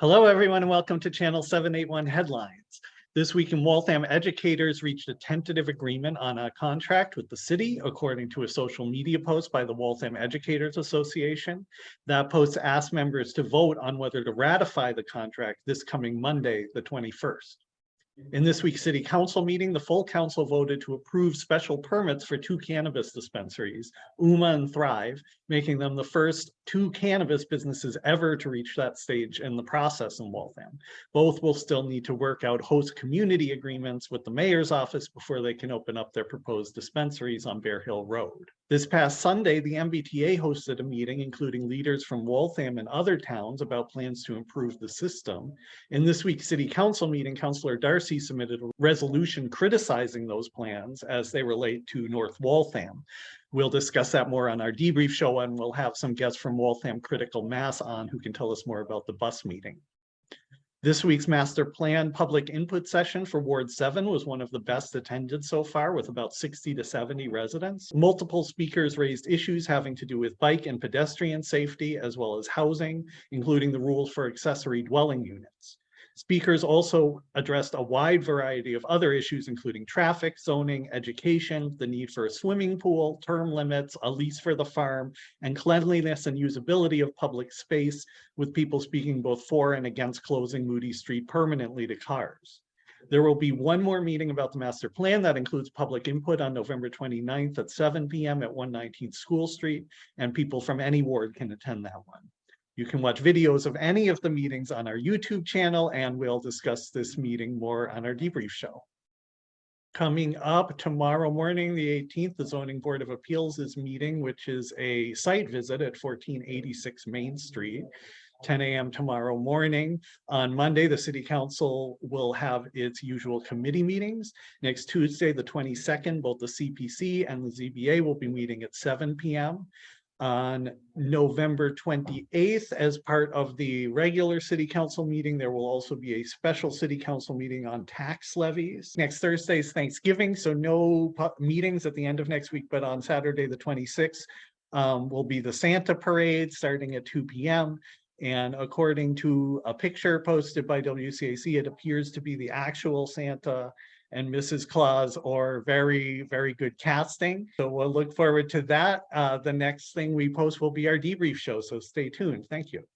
Hello, everyone, and welcome to Channel 781 Headlines. This week in Waltham, educators reached a tentative agreement on a contract with the city, according to a social media post by the Waltham Educators Association. That post asked members to vote on whether to ratify the contract this coming Monday, the 21st. In this week's city council meeting, the full council voted to approve special permits for two cannabis dispensaries, Uma and Thrive, making them the first two cannabis businesses ever to reach that stage in the process in Waltham. Both will still need to work out host community agreements with the mayor's office before they can open up their proposed dispensaries on Bear Hill Road. This past Sunday, the MBTA hosted a meeting including leaders from Waltham and other towns about plans to improve the system. In this week's city council meeting, Councillor Darcy submitted a resolution criticizing those plans as they relate to North Waltham. We'll discuss that more on our debrief show and we'll have some guests from Waltham Critical Mass on who can tell us more about the bus meeting. This week's master plan public input session for Ward 7 was one of the best attended so far with about 60 to 70 residents. Multiple speakers raised issues having to do with bike and pedestrian safety as well as housing, including the rules for accessory dwelling units. Speakers also addressed a wide variety of other issues, including traffic, zoning, education, the need for a swimming pool, term limits, a lease for the farm, and cleanliness and usability of public space, with people speaking both for and against closing Moody Street permanently to cars. There will be one more meeting about the master plan that includes public input on November 29th at 7 p.m. at 119 School Street, and people from any ward can attend that one. You can watch videos of any of the meetings on our YouTube channel, and we'll discuss this meeting more on our debrief show. Coming up tomorrow morning, the 18th, the Zoning Board of Appeals is meeting, which is a site visit at 1486 Main Street. 10 a.m. tomorrow morning. On Monday, the City Council will have its usual committee meetings. Next Tuesday, the 22nd, both the CPC and the ZBA will be meeting at 7 p.m on November 28th as part of the regular city council meeting. There will also be a special city council meeting on tax levies. Next Thursday is Thanksgiving, so no meetings at the end of next week, but on Saturday, the 26th, um, will be the Santa parade starting at 2 p.m. And according to a picture posted by WCAC, it appears to be the actual Santa and Mrs. Claus or very, very good casting. So we'll look forward to that. Uh, the next thing we post will be our debrief show. So stay tuned. Thank you.